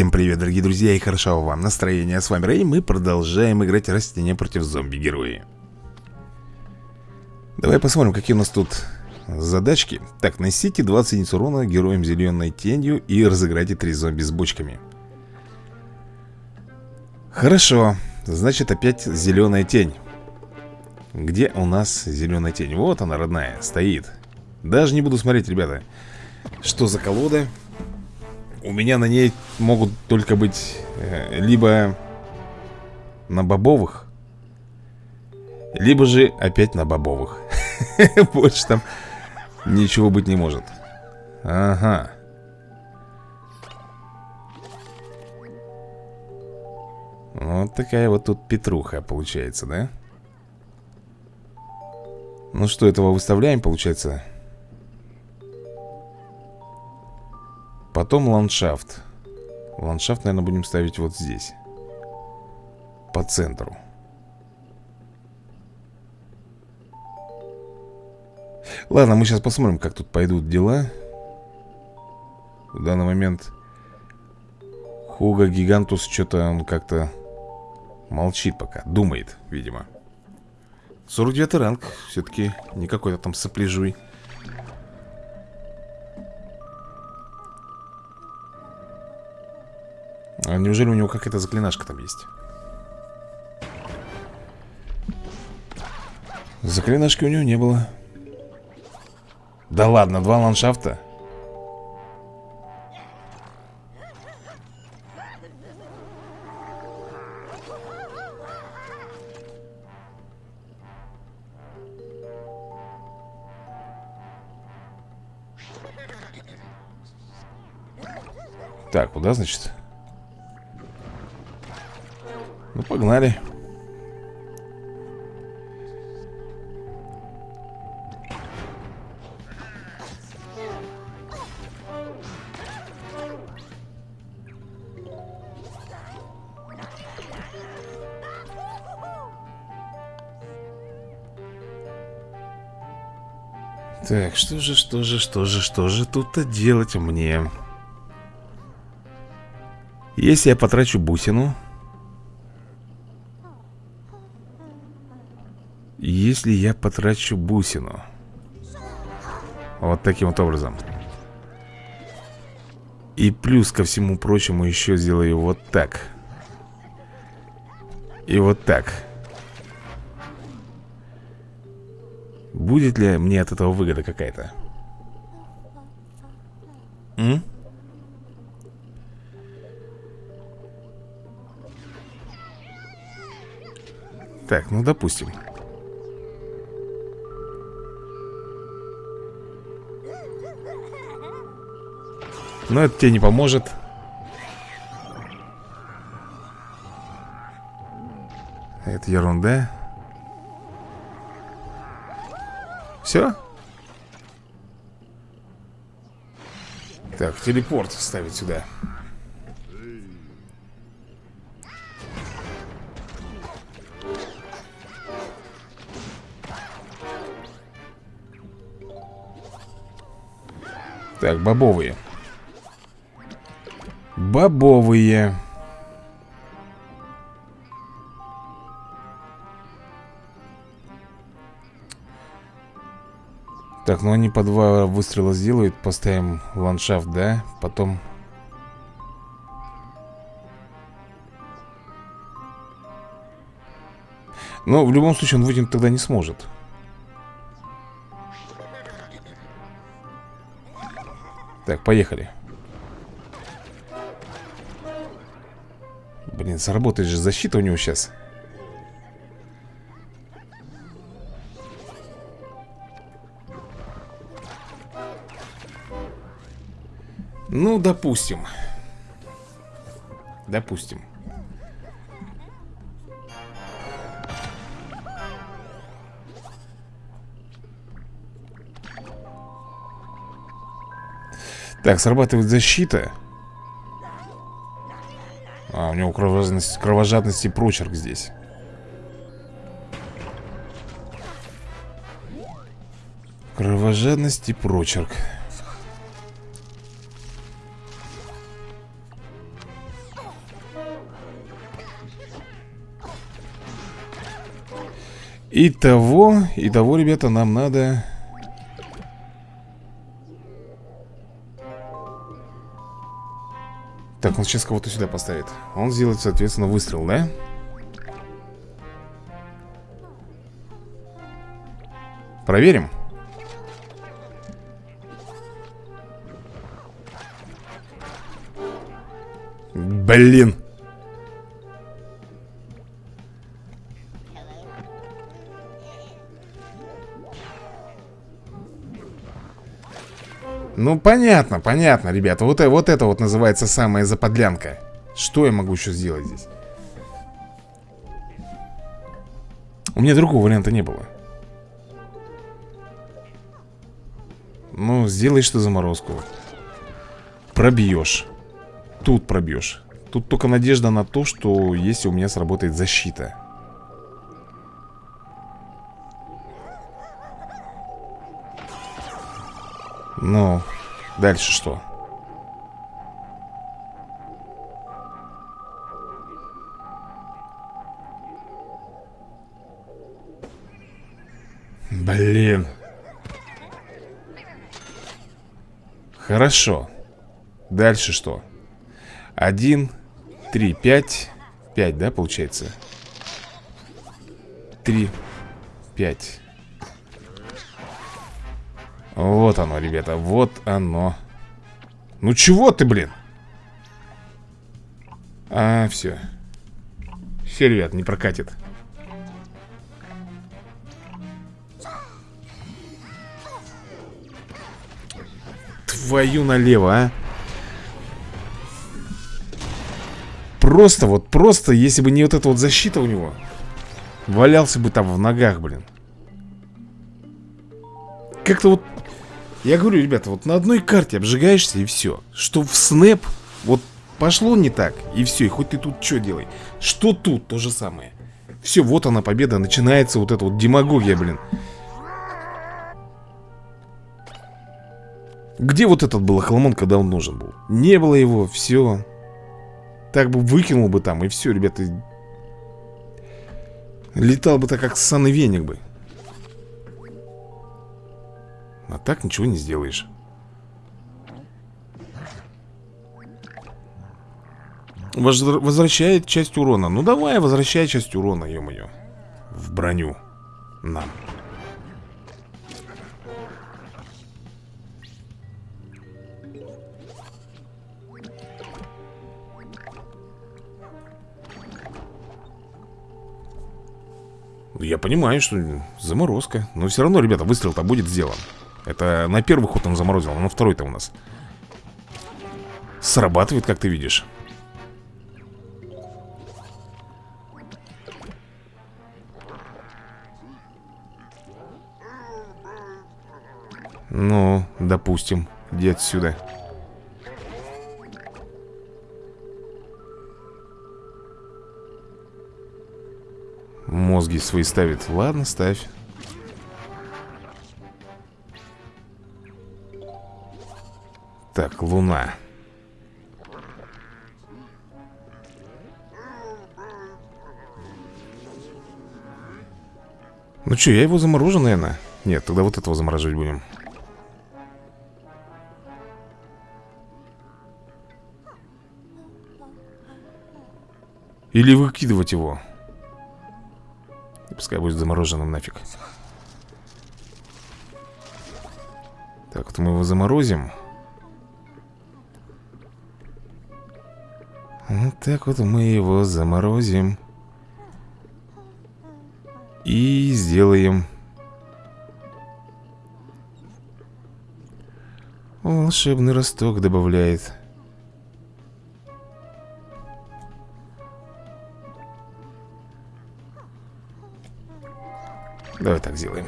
Всем привет, дорогие друзья, и хорошо вам настроение. С вами Рэй, мы продолжаем играть растения против зомби-герои. Давай посмотрим, какие у нас тут задачки. Так, носите 20 единиц урона героям зеленой тенью и разыграйте 3 зомби с бочками. Хорошо, значит опять зеленая тень. Где у нас зеленая тень? Вот она, родная, стоит. Даже не буду смотреть, ребята. Что за колода? У меня на ней могут только быть э, либо на бобовых, либо же опять на бобовых. Больше там ничего быть не может. Ага. Вот такая вот тут петруха получается, да? Ну что, этого выставляем, получается? Потом ландшафт. Ландшафт, наверное, будем ставить вот здесь. По центру. Ладно, мы сейчас посмотрим, как тут пойдут дела. В данный момент Хуга Гигантус что-то он как-то Молчит пока, думает, видимо. 49 ранг. Все-таки не какой-то там сопляжуй А неужели у него какая-то заклинашка там есть? Заклинашки у него не было Да ладно, два ландшафта Так, куда, значит? Ну, погнали. Так, что же, что же, что же, что же тут-то делать мне? Если я потрачу бусину Если я потрачу бусину? Вот таким вот образом. И плюс ко всему прочему еще сделаю вот так. И вот так. Будет ли мне от этого выгода какая-то? Так, ну допустим Но это тебе не поможет. Это ерунда. Все? Так, телепорт ставить сюда. Так, бобовые Бобовые. Так, ну они по два выстрела сделают Поставим ландшафт, да? Потом... Но в любом случае он вытянуть тогда не сможет Так, поехали Блин, сработает же защита у него сейчас. Ну, допустим. Допустим. Так, срабатывает защита у него кровожадность, кровожадность и прочерк здесь. Кровожадность и прочерк. Итого, итого, ребята, нам надо Так, он сейчас кого-то сюда поставит. Он сделает, соответственно, выстрел, да? Проверим. Блин Ну, понятно, понятно, ребята. Вот, вот это вот называется самая заподлянка. Что я могу еще сделать здесь? У меня другого варианта не было. Ну, сделаешь ты заморозку. Пробьешь Тут пробьешь Тут только надежда на то, что если у меня сработает защита Ну, дальше что? Блин. Хорошо. Дальше что? Один, три, пять. Пять, да, получается? Три, пять. Вот оно, ребята, вот оно. Ну чего ты, блин? А, все Все, ребят, не прокатит. Твою налево, а? Просто вот, просто, если бы не вот эта вот защита у него Валялся бы там в ногах, блин. Как-то вот я говорю, ребята, вот на одной карте обжигаешься и все Что в снэп, вот пошло не так И все, и хоть ты тут что делай. Что тут, то же самое? Все, вот она победа, начинается вот эта вот демагогия, блин. Где вот этот был охламон, когда он нужен был? Не было его, все Так бы выкинул бы там, и все, ребята. Летал бы так, как санный веник бы а так ничего не сделаешь. Возвращает часть урона. Ну давай, возвращай часть урона, ё-моё. В броню. Нам Я понимаю, что заморозка Но все равно, ребята, выстрел-то будет сделан это на первый ход он заморозил, а на второй-то у нас Срабатывает, как ты видишь. Ну, допустим Иди отсюда. Мозги свои ставит. Ладно, ставь Луна. Ну что, я его заморожу, наверное? Нет, тогда вот этого замораживать будем. Или выкидывать его. Пускай будет замороженным нафиг. Так, вот мы его заморозим Вот так вот мы его заморозим. И сделаем Волшебный росток добавляет Давай так сделаем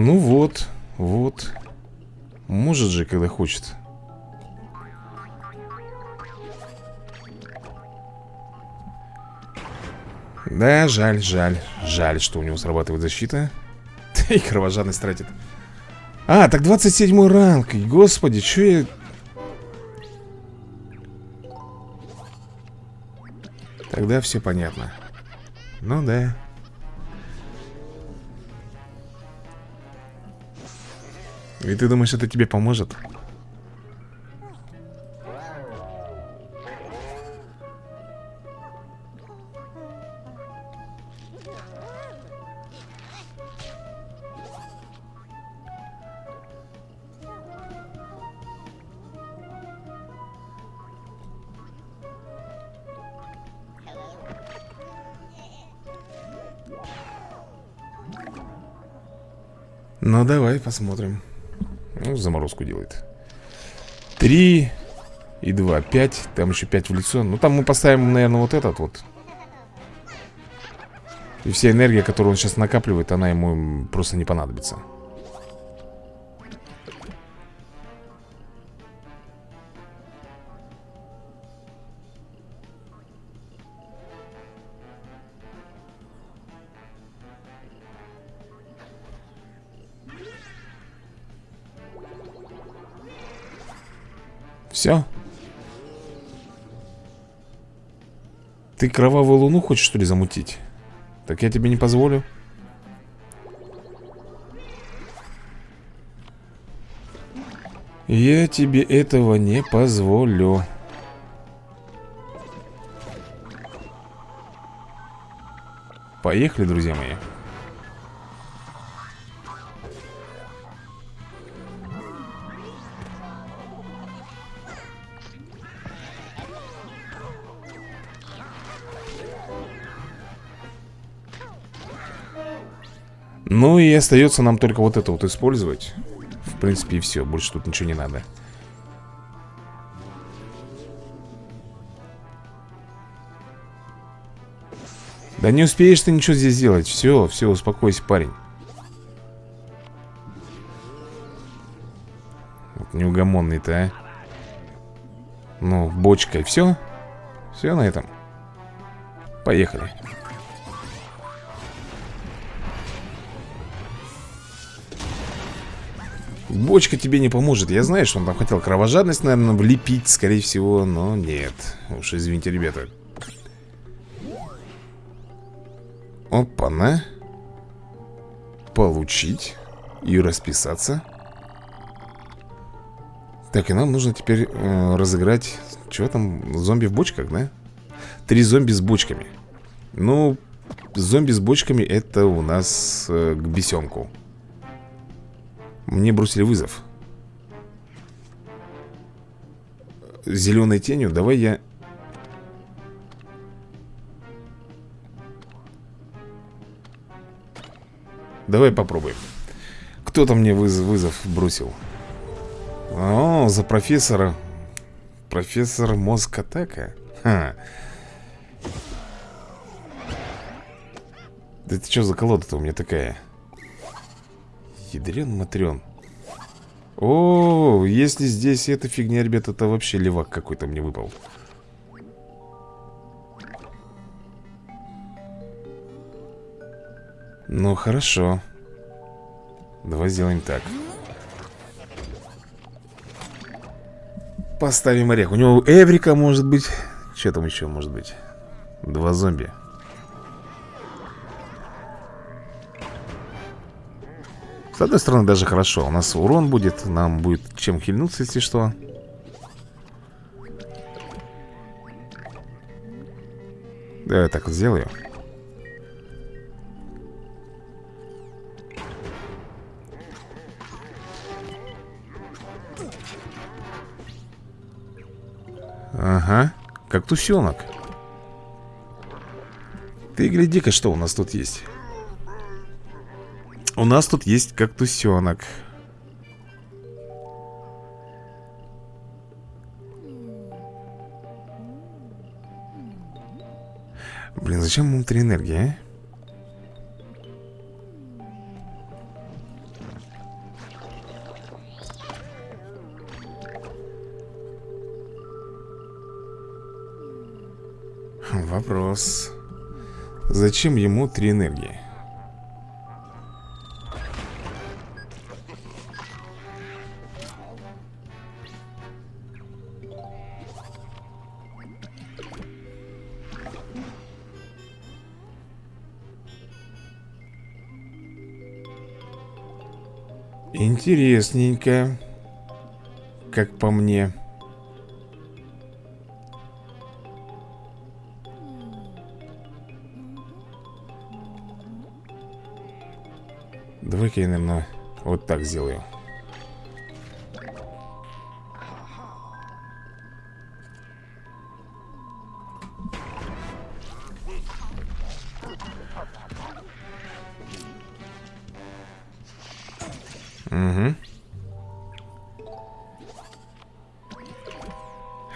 Ну вот, вот. Может же, когда хочет. Да, жаль, жаль Жаль, что у него срабатывает защита. И кровожадность тратит. А, так 27 ранг. Господи, что я... Тогда все понятно. Ну да И ты думаешь, это тебе поможет? Ну, давай посмотрим. Ну, заморозку делает. Три и два. Пять. Там еще пять в лицо. Ну, там мы поставим, наверное, вот этот вот. И вся энергия, которую он сейчас накапливает, она ему просто не понадобится. Все? Ты кровавую луну хочешь, что ли, замутить? Так я тебе не позволю. Я тебе этого не позволю. Поехали, друзья мои. Ну и остается нам только вот это вот использовать. В принципе и все, больше тут ничего не надо. Да не успеешь ты ничего здесь сделать. Все, все, успокойся, парень. Вот Неугомонный-то, а. Ну, бочкой, все Все на этом. Поехали Бочка тебе не поможет. Я знаю, что он там хотел кровожадность, наверное, влепить Скорее всего, но нет. Уж извините, ребята. Опа-на. Получить И расписаться. Так, и нам нужно теперь э, разыграть Что там, зомби в бочках, да? Три зомби с бочками. Ну, зомби с бочками Это у нас э, к бесенку мне бросили вызов Зеленой тенью Давай я Давай попробуем Кто там мне вызов, вызов бросил? О, за профессора Профессор мозг атака Ха. Да это что за колода-то у меня такая? Ядрен матрен О, если здесь эта фигня, ребята, это вообще левак какой-то мне выпал. Ну, хорошо. Давай сделаем так. Поставим орех. У него Эврика может быть. Что там еще может быть? Два зомби С одной стороны, даже хорошо. У нас урон будет, нам будет чем хильнуться, если что. Давай так вот сделаю. Ага, как тусенок Ты гляди-ка, что у нас тут есть у нас тут есть кактусенок. Блин, зачем внутри энергия, а? Вопрос. Зачем ему три энергии? Интересненько Как по мне. Давай-ка я, наверное, вот так сделаю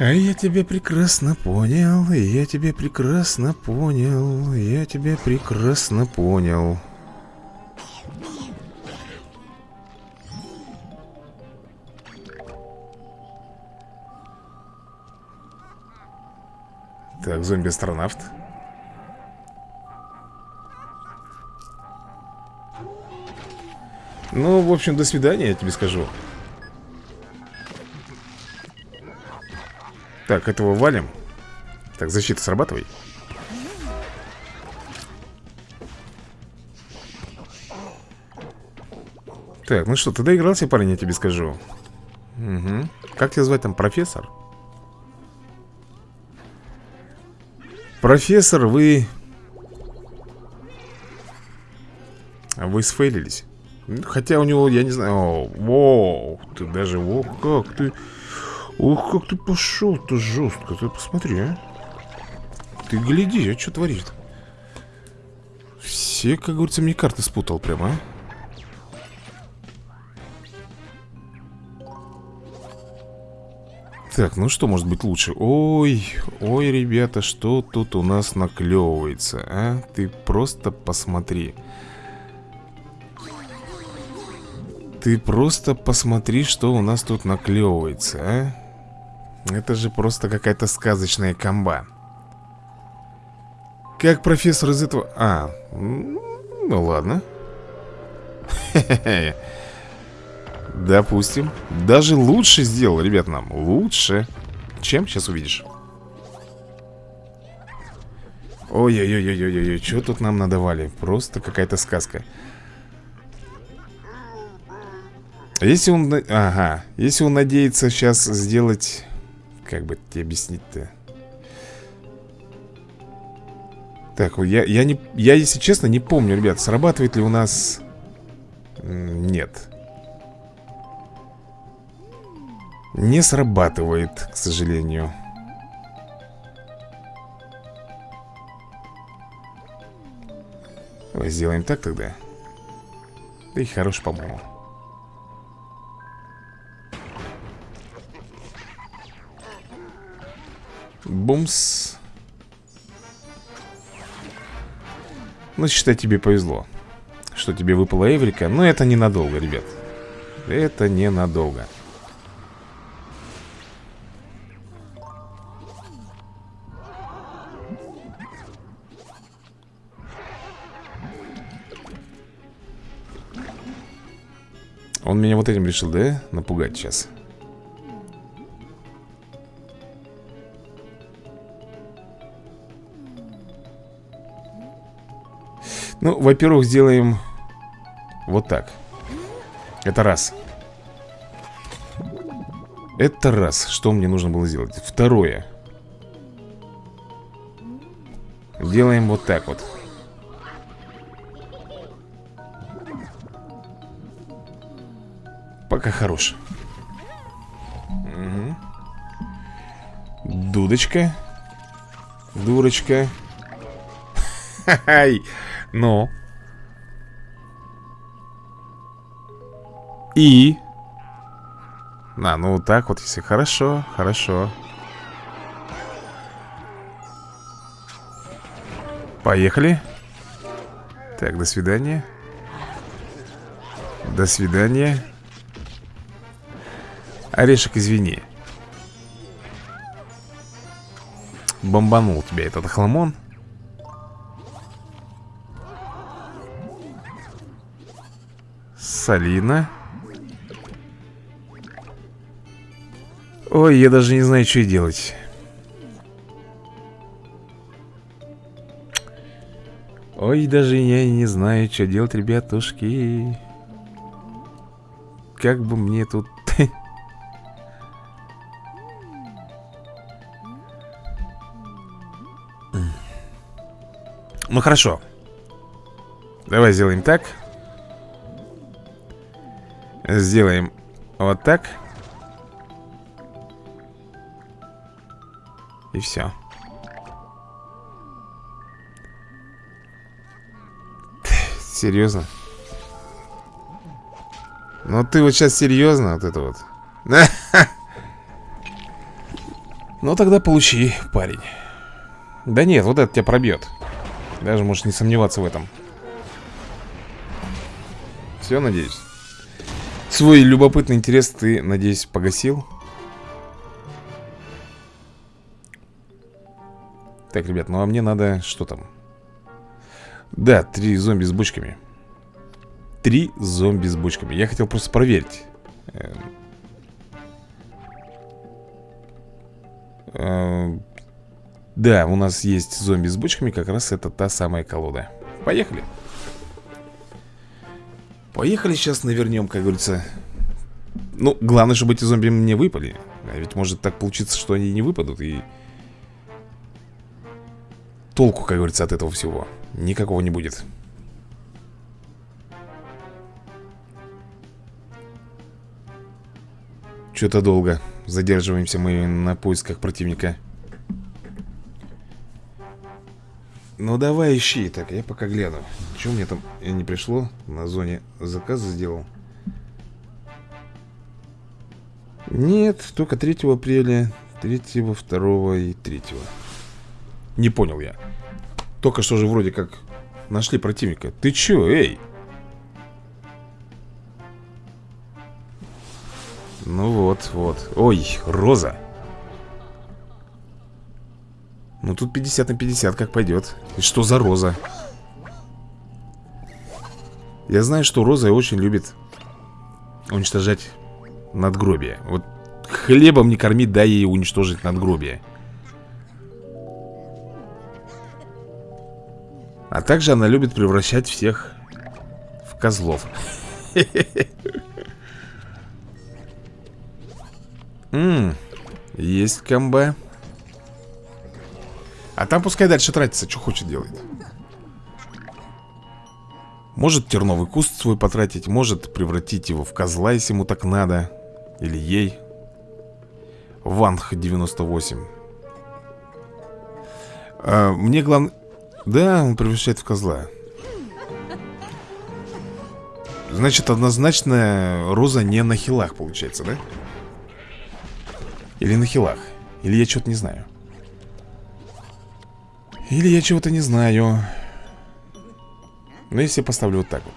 Я тебя прекрасно понял, я тебя прекрасно понял, я тебя прекрасно понял. Так, зомби-астронавт. Ну, в общем, до свидания, я тебе скажу Так, этого валим. Так, защита срабатывай. Так, ну что, ты доигрался, парень, я тебе скажу. Угу Как тебя звать там, профессор? Профессор, вы... Вы сфейлились? Хотя у него, я не знаю о, Воу, ты даже, о, как ты Ох, как ты пошел-то жестко Ты посмотри, а Ты гляди, а что творишь-то Все, как говорится, мне карты спутал прямо, а Так, ну что может быть лучше? Ой, ой, ребята, что тут у нас наклевывается, а? Ты просто посмотри. Ты просто посмотри, что у нас тут наклевывается, а? Это же просто какая-то сказочная комба. Как профессор из этого... А, ну ладно. Допустим. Даже лучше сделал, ребят, нам. Лучше. Чем? Сейчас увидишь. Ой-ой-ой-ой-ой-ой, что тут нам надавали? Просто какая-то сказка. Если он... Ага. Если он надеется сейчас сделать... Как бы тебе объяснить-то? Так, я, я, не, я, если честно, не помню, ребят, срабатывает ли у нас... Нет. Не срабатывает, к сожалению. Давай сделаем так тогда. Да и хорош, по-моему. Бумс. Ну, считай, тебе повезло. Что тебе выпала Эврика. Но это ненадолго, ребят. Это ненадолго. Он меня вот этим решил, да? Напугать сейчас. Ну, во-первых, сделаем вот так. Это раз. Это раз. Что мне нужно было сделать? Второе. Делаем вот так вот. Пока хорош. Угу. Дудочка. Дурочка. Хай. Ну. И? А, ну вот так вот, если хорошо, хорошо. Поехали. Так, до свидания. До свидания. Орешек, извини. Бомбанул тебя этот хламон. Салина. Ой, я даже не знаю, что делать. Ой, даже я не знаю, что делать, ребятушки. как бы мне тут... Ну хорошо Давай сделаем так Сделаем вот так. И все Серьезно? Ну ты вот сейчас серьезно вот это вот. Ну тогда получи, парень. Да нет, вот это тебя пробьет Даже можешь не сомневаться в этом. Все, надеюсь Свой любопытный интерес ты, надеюсь, погасил? Так, ребят, ну а мне надо... Что там? Да, три зомби с бочками Три зомби с бочками Я хотел просто проверить эм. Эм. Да, у нас есть зомби с бочками Как раз это та самая колода Поехали Поехали сейчас навернем, как говорится. Ну, главное, чтобы эти зомби мне выпали. А ведь может так получиться, что они не выпадут И толку, как говорится, от этого всего Никакого не будет. Что-то долго Задерживаемся мы на поисках противника. Ну давай ищи Так, я пока гляну Что мне там не пришло На зоне заказа сделал? Нет, только 3 апреля 3, 2 и 3 Не понял я. Только что же вроде как нашли противника. Ты чё, эй? Ну вот, вот. Ой, Роза. Ну тут 50 на 50 как пойдет И что за Роза? Я знаю, что Роза очень любит Уничтожать надгробие Вот хлебом не кормить, дай ей уничтожить надгробие А также она любит превращать всех в козлов. Есть комба. А там пускай дальше тратится, что хочет делать. Может терновый куст свой потратить, может превратить его в козла, если ему так надо. Или ей. Ванх 98. А, мне главное... Да, он превращает в козла Значит, однозначно Роза не на хилах, получается, да? Или на хилах Или я что-то не знаю Или я чего-то не знаю Но если я поставлю вот так вот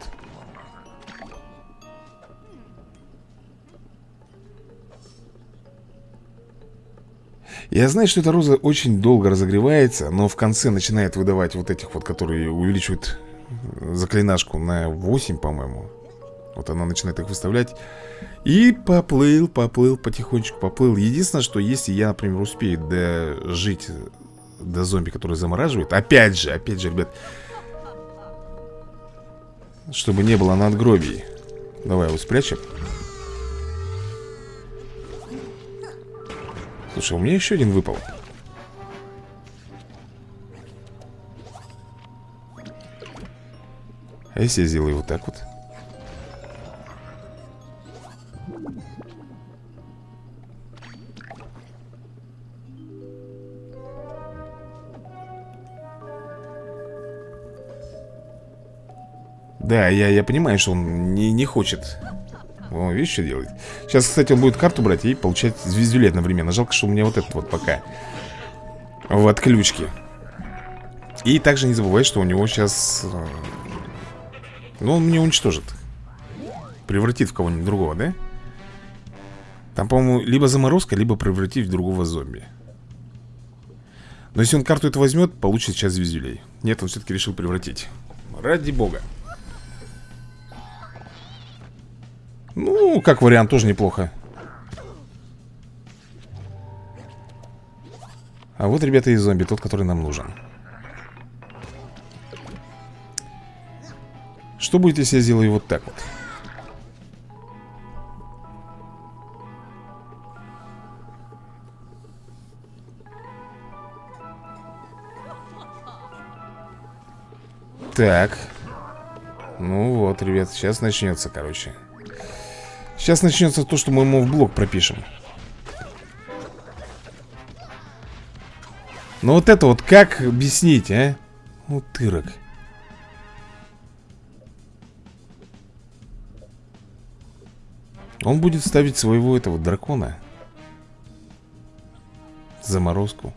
Я знаю, что эта роза очень долго разогревается, но в конце начинает выдавать вот этих вот, которые увеличивают заклинашку на 8, по-моему. Вот она начинает их выставлять. И поплыл, поплыл, потихонечку поплыл. Единственное, что если я, например, успею дожить до зомби, который замораживает, опять же, опять же, ребят, чтобы не было надгробий. Давай его спрячем. Слушай, у меня еще один выпал А если я сделаю вот так вот? Да, я, я понимаю, что он не, не хочет. О, видишь, что делает? Сейчас, кстати, он будет карту брать и получать звездюлет одновременно. Жалко, что у меня вот этот вот пока В отключке. И также не забывай, что у него сейчас э, Ну, он мне уничтожит. Превратит в кого-нибудь другого, да? Там, по-моему, либо заморозка, либо превратить в другого зомби. Но если он карту это возьмет, получит сейчас звездюлей Нет, он все-таки решил превратить. Ради бога Ну, как вариант, тоже неплохо. А вот, ребята, и зомби, тот, который нам нужен. Что будет, если я сделаю вот так вот? Так. Ну вот, ребят, сейчас начнется, короче. Сейчас начнется то, что мы ему в блок пропишем. Но вот это вот как объяснить, а? Утырок Он будет ставить своего этого дракона. Заморозку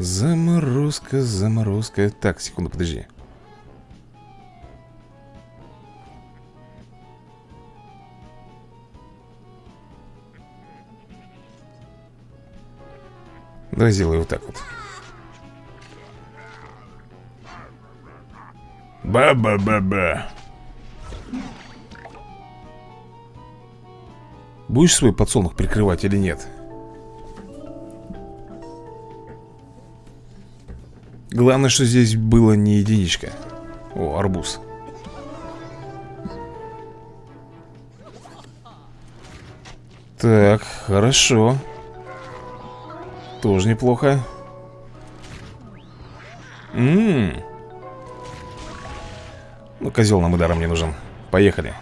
Заморозка, заморозка. Так, секунду, подожди. Давай сделаю вот так вот. Ба-ба-ба-ба. Будешь свой подсолнух прикрывать или нет? Главное, что здесь было не единичка. О, арбуз. Так, хорошо. Тоже неплохо. Ммм Ну, козел нам ударом не нужен. Поехали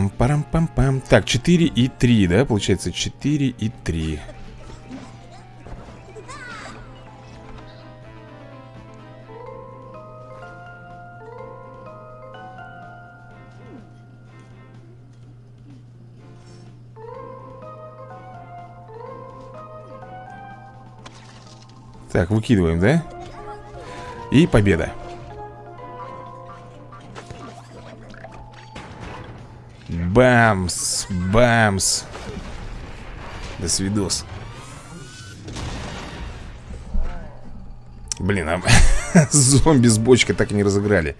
Пам-пам-парам-пам-пам Так, 4 и 3, да? Получается 4 и 3 Так, выкидываем, да? И победа Бамс, бамс До свидос. Блин, а зомби с бочкой так и не разыграли.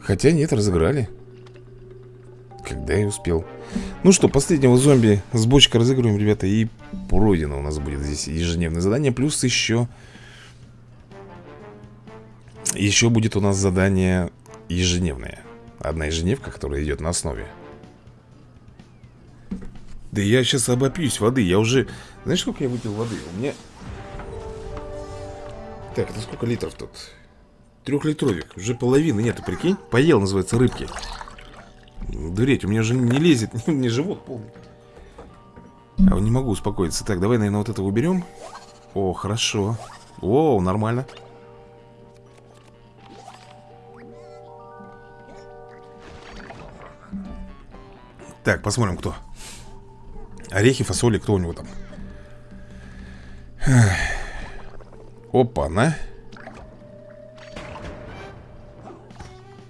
Хотя нет, разыграли. Когда я успел. Ну что, последнего зомби с бочкой разыгрываем, ребята И пройдено у нас будет здесь ежедневное задание. Плюс еще Еще будет у нас задание ежедневное Одна ежедневка, которая идет на основе. Да я сейчас обопьюсь воды Я уже... Знаешь, сколько я выпил воды? У меня... Так, это сколько литров тут? Трехлитровик Уже половины нету, прикинь? Поел, называется, рыбки. Дуреть, у меня уже не лезет Не живот полный. А не могу успокоиться. Так, давай, наверное, вот это уберем. О, хорошо. О, нормально Так, посмотрим, кто. Орехи, фасоли, кто у него там. Опа-на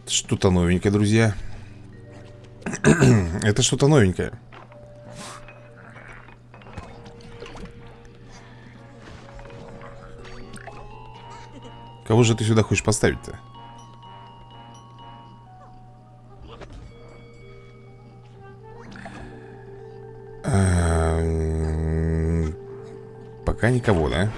Что-то новенькое, друзья. Это что-то новенькое. Кого же ты сюда хочешь поставить-то? Пока никого, да?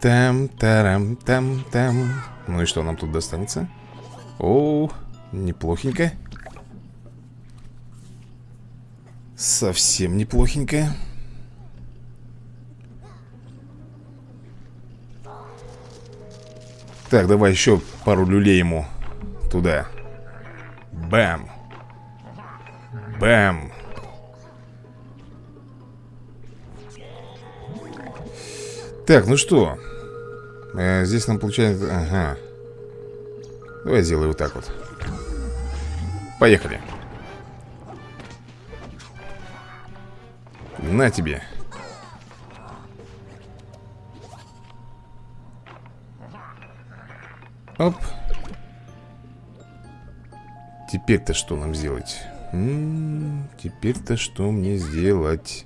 Там, тарам, там, там. Ну и что нам тут достанется? О, неплохенько. Совсем неплохенько. Так, давай еще пару люлей ему туда. Бам. Бам. Так, ну что? Э, здесь нам получается... Ага. Давай сделаю вот так вот. Поехали. На тебе. Теперь-то что нам сделать? Теперь-то что мне сделать?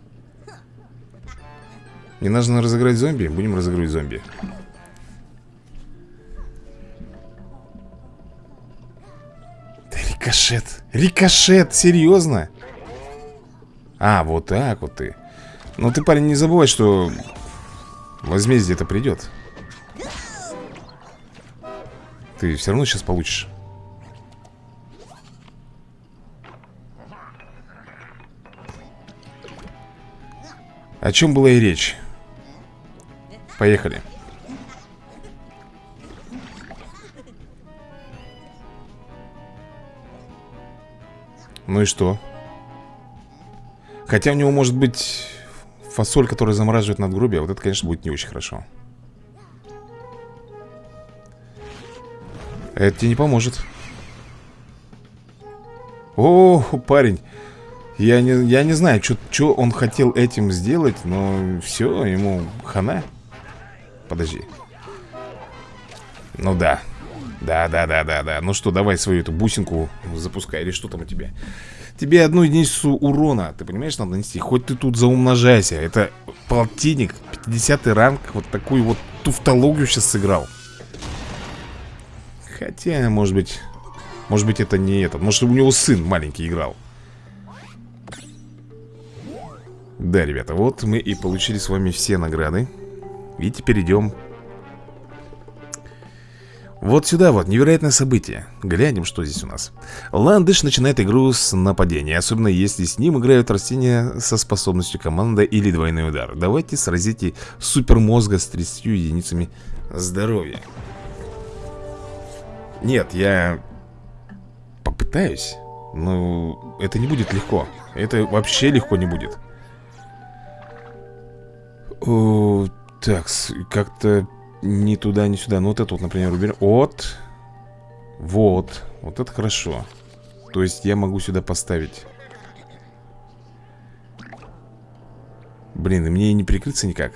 Не нужно разыграть зомби? Будем разыгрывать зомби Рикошет Рикошет, серьезно? А, вот так вот ты Ну ты, парень, не забывай, что Возмездие это придет Ты все равно сейчас получишь О чем была и речь? Поехали Ну и что? Хотя у него может быть фасоль, которая замораживает надгробие Вот это, конечно, будет не очень хорошо Это тебе не поможет О, парень я не, я не знаю, что он хотел этим сделать Но все, ему хана. Подожди. Ну да. Да, да, да, да, да. Ну что, давай свою эту бусинку запускай Или что там у тебя? Тебе одну единицу урона, ты понимаешь, надо нанести? Хоть ты тут заумножайся. Это полтинник, 50 ранг Вот такую вот туфтологию сейчас сыграл. Хотя, может быть Может быть это не этот. Может у него сын маленький играл Да, ребята, вот мы и получили с вами все награды. И теперь идем. Вот сюда вот, невероятное событие. Глянем, что здесь у нас. Ландыш начинает игру с нападения Особенно если с ним играют растения со способностью команда или двойной удар. Давайте сразите супермозга с 30 единицами здоровья. Нет, я попытаюсь Но это не будет легко. Это вообще легко не будет О, Так, как-то ни туда, ни сюда. Ну, вот это вот, например, уберем. Вот. Вот. Вот это хорошо. То есть я могу сюда поставить. Блин, и мне и не прикрыться никак.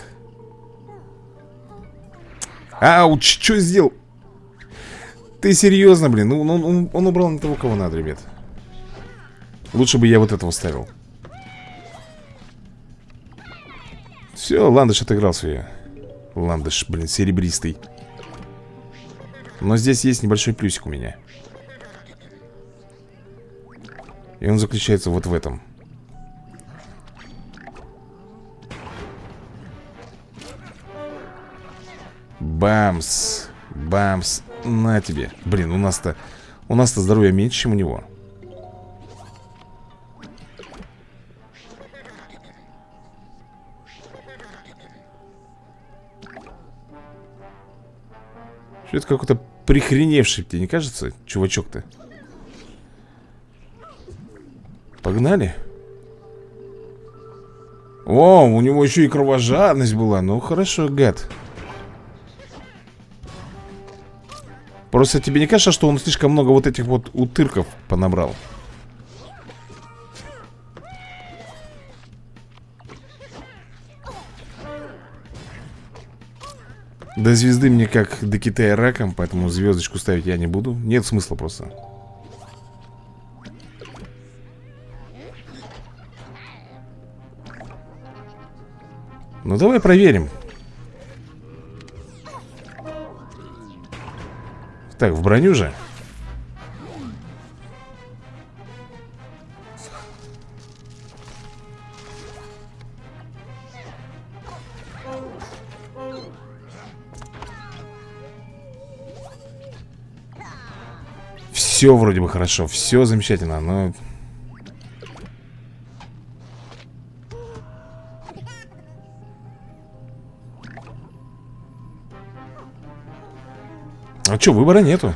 Ауч, что сделал? Ты серьезно, блин? Ну, он, он, он убрал не того, кого надо, ребят. Лучше бы я вот этого ставил. Все, Ландыш отыграл свое. Ландыш, блин, серебристый. Но здесь есть небольшой плюсик у меня. И он заключается вот в этом. Бамс Бамс На тебе. Блин, у нас-то У нас-то здоровья меньше, чем у него это какой-то прихреневший, тебе не кажется, чувачок-то? Погнали О, у него еще и кровожадность была Ну хорошо, гад Просто тебе не кажется, что он слишком много вот этих вот утырков понабрал? До звезды мне как до Китая раком, поэтому звездочку ставить я не буду. Нет смысла просто. Ну давай проверим. Так, в броню же. Все вроде бы хорошо, все замечательно, но... А что, выбора нету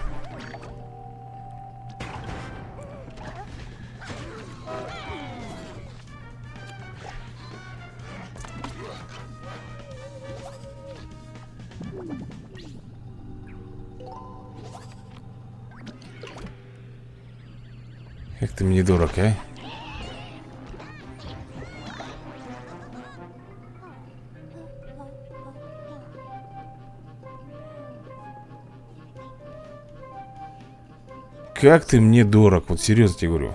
Как ты мне дорог, вот серьезно тебе говорю.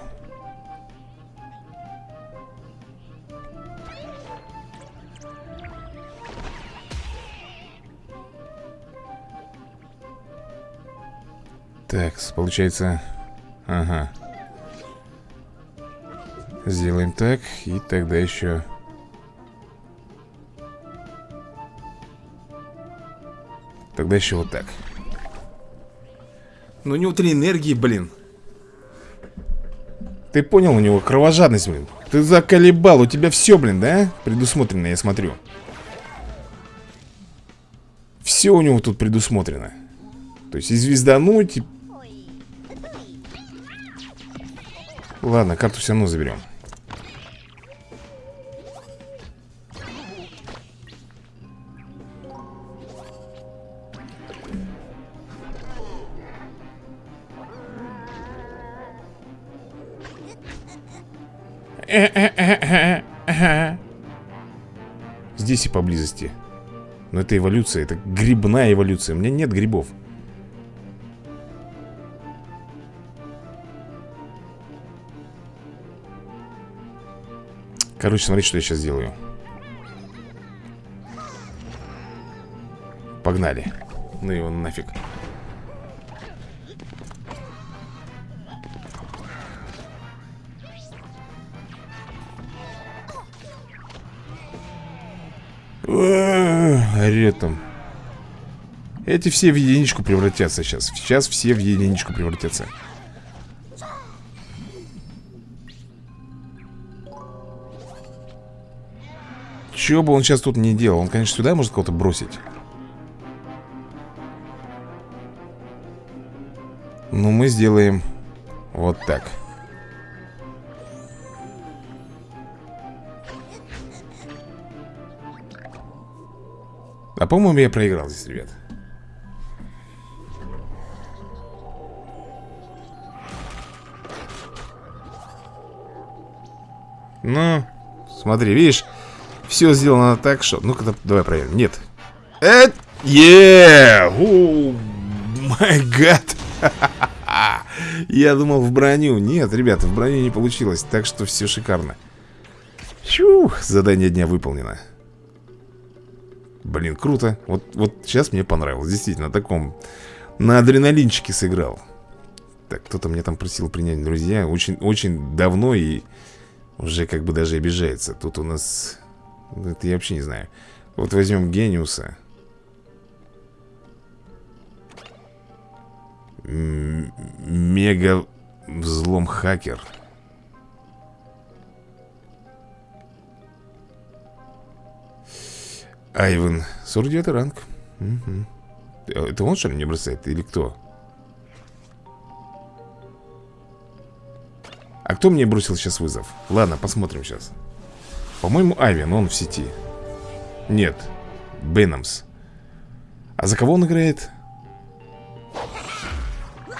Так, получается Ага. Сделаем так И тогда еще. Тогда еще вот так. Ну, у него три энергии, блин. Ты понял, у него кровожадность, блин. Ты заколебал, у тебя все, блин, да? Предусмотрено, я смотрю. Все у него тут предусмотрено. То есть и звездануть, и... Ладно, карту все равно заберем. Здесь и поблизости. Но это эволюция, это грибная эволюция. У меня нет грибов. Короче, смотри, что я сейчас делаю. Погнали. Ну его нафиг. Орет там. Эти все в единичку превратятся сейчас. Сейчас все в единичку превратятся. Что бы он сейчас тут не делал? Он, конечно, сюда может кого-то бросить. Но мы сделаем вот так. А по-моему я проиграл здесь, ребят. Ну, смотри, видишь Все сделано так, что... Ну-ка, давай проверим. Нет. Это... Еее! Май гад! Я думал в броню. Нет, ребята, в броню не получилось Так что все шикарно. Чух, задание дня выполнено Блин, круто. Вот, вот сейчас мне понравилось. Действительно, на таком... На адреналинчике сыграл. Так, кто-то мне там просил принять друзья. Очень, очень давно и уже как бы даже обижается. Тут у нас... Это я вообще не знаю. Вот возьмем Гениуса. Мега взлом хакер. Айвен, 49 ранг угу. Это он что ли мне бросает или кто? А кто мне бросил сейчас вызов? Ладно, посмотрим сейчас По-моему, Айвен, он в сети Нет, Беннамс А за кого он играет?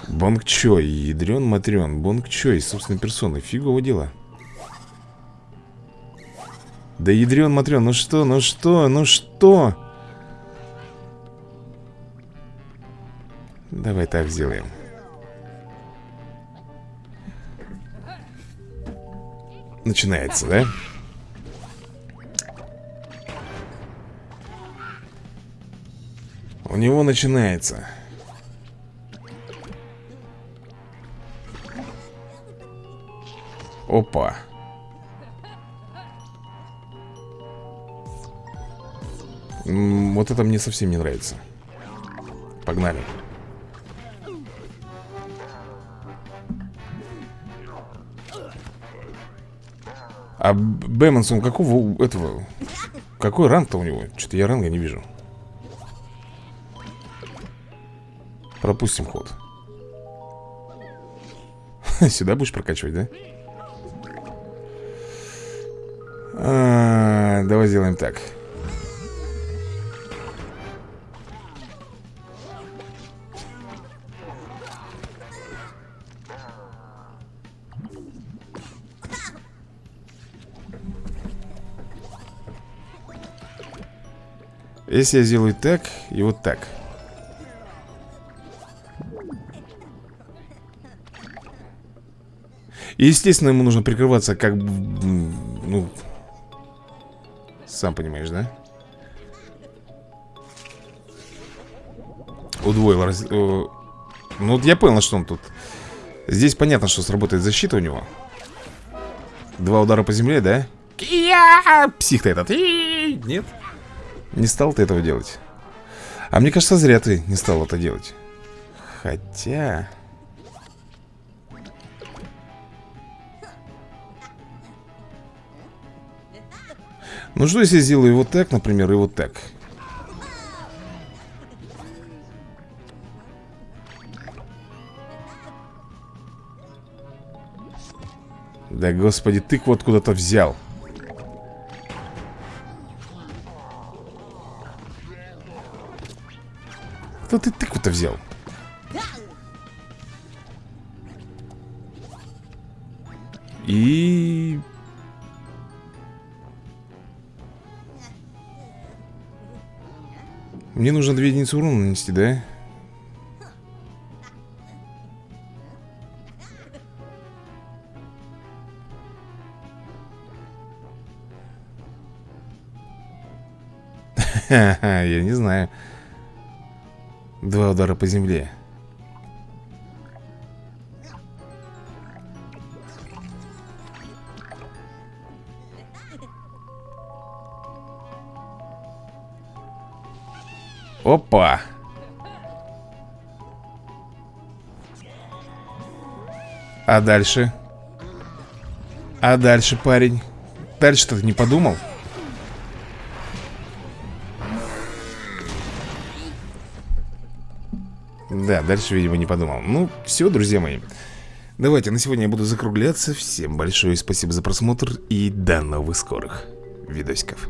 Бонг Чой, ядрен матрен Бонг Чой, собственной персоной Фигово дело да ядрен матрен, ну что, ну что, ну что? Давай так сделаем. Начинается, да? У него начинается. Опа. Вот это мне совсем не нравится. Погнали. А Бэмонсон какого этого Какой ранг-то у него? Что-то я ранга не вижу. Пропустим ход. Сюда будешь прокачивать, да? А, давай сделаем так Если я сделаю так и вот так И, естественно, ему нужно прикрываться как... Ну... Сам понимаешь, да? Удвоил раз... Ну вот я понял, что он тут Здесь понятно, что сработает защита у него Два удара по земле, да? Я! Псих ты этот Нет? Не стал ты этого делать? А мне кажется, зря ты не стал это делать. Хотя... Ну что, если я сделаю вот так, например, и вот так? Да господи, тыкву вот куда-то взял Кто ты тыкву-то взял? И... Мне нужно две единицы урона нанести, да? Я не знаю Два удара по земле Опа А дальше? А дальше, парень? Дальше-то ты не подумал? Да, дальше, видимо, не подумал. Ну, все, друзья мои. Давайте, на сегодня я буду закругляться. Всем большое спасибо за просмотр И до новых скорых видосиков